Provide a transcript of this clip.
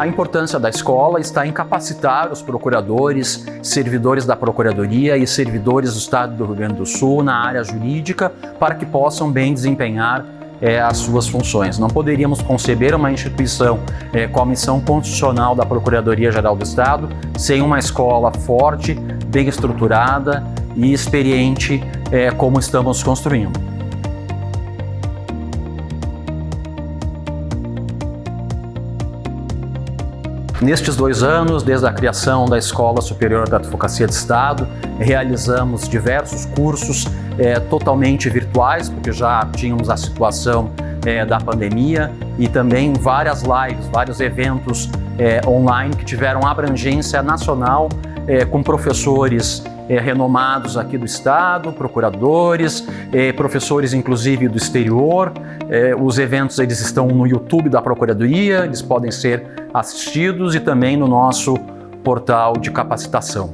A importância da escola está em capacitar os procuradores, servidores da Procuradoria e servidores do Estado do Rio Grande do Sul na área jurídica para que possam bem desempenhar é, as suas funções. Não poderíamos conceber uma instituição é, com a missão constitucional da Procuradoria-Geral do Estado sem uma escola forte, bem estruturada e experiente é, como estamos construindo. Nestes dois anos, desde a criação da Escola Superior da Advocacia de Estado, realizamos diversos cursos é, totalmente virtuais, porque já tínhamos a situação é, da pandemia, e também várias lives, vários eventos é, online que tiveram abrangência nacional com professores é, renomados aqui do Estado, procuradores, é, professores inclusive do exterior. É, os eventos eles estão no YouTube da Procuradoria, eles podem ser assistidos e também no nosso portal de capacitação.